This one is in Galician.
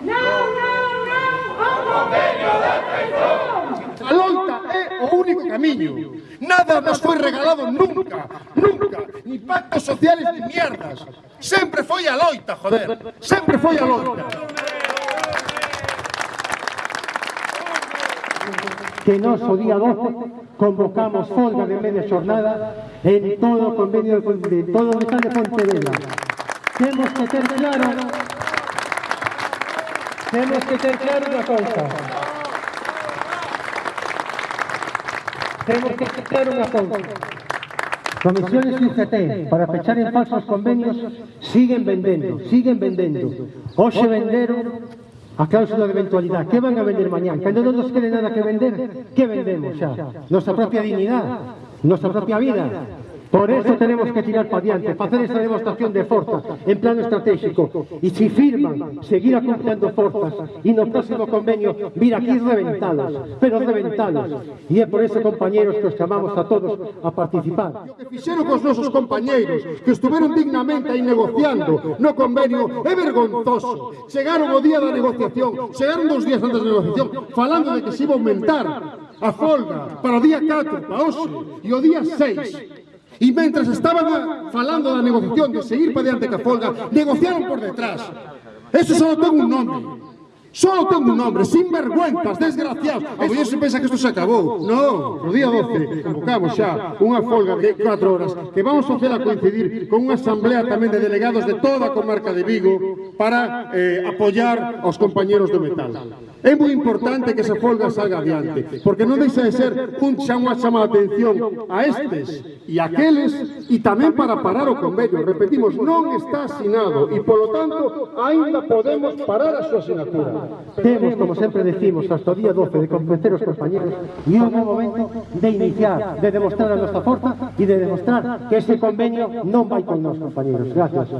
No, no, no, o convenio da traición. A loita é o único camiño. Nada nos foi regalado nunca, nunca, ni pactos sociales ni mierdas. Sempre foi a loita, joder, sempre foi a loita. Que nos o día 12 convocamos folga de media xornada en todo o convenio de, de todo o estado de Pontevedra. Temos que ter claro Tenemos que ser claros una cosa. Tenemos que ser una cosa. Comisiones y UGT, para fechar en falsos convenios, siguen vendiendo, siguen vendiendo. Hoxe venderon a cláusula de eventualidad. ¿Qué van a vender mañana? Cuando no nos quede nada que vender, ¿qué vendemos ya? Nuestra propia dignidad, nuestra propia vida. Por eso tenemos que tirar para diante, facer esta demostración de forza en plano estratégico. E se si firman, seguir acumplando forzas e no próximo convenio vir aquí reventalos, pero reventalos. E é por eso, compañeros, que os chamamos a todos a participar. O que fixeron cos nosos compañeiros que estuveron dignamente aí negociando no convenio é vergonzoso. Chegaron o día da negociación, chegaron dos días antes da negociación, falando de que se iba a aumentar a folga para o día 4, para hoxe, e o día 6. E mentras estaban a, falando da negociación de seguir para diante ca folga, negociaron por detrás. Eso só ten un nome. Só ten un nombre, sinvergüenzas, desgraciados. A muller se pensa que isto se acabou. No, no día 12 convocamos xa unha folga de 4 horas que vamos a facela coincidir con unha asamblea tamén de delegados de toda a comarca de Vigo para eh, apoyar aos compañeros do metal. É moi importante que esa folga salga adiante, porque non deixa de ser un xa unha chamada atención a estes e a aqueles e tamén para parar o convenio. Repetimos, non está asinado e, polo tanto, aínda podemos parar a súa asinatura. Temos, como sempre decimos, hasta o día 12 de convencer os compañeros e é un momento de iniciar, de demostrar a nosa forza e de demostrar que ese convenio non vai con nos, compañeros. Gracias.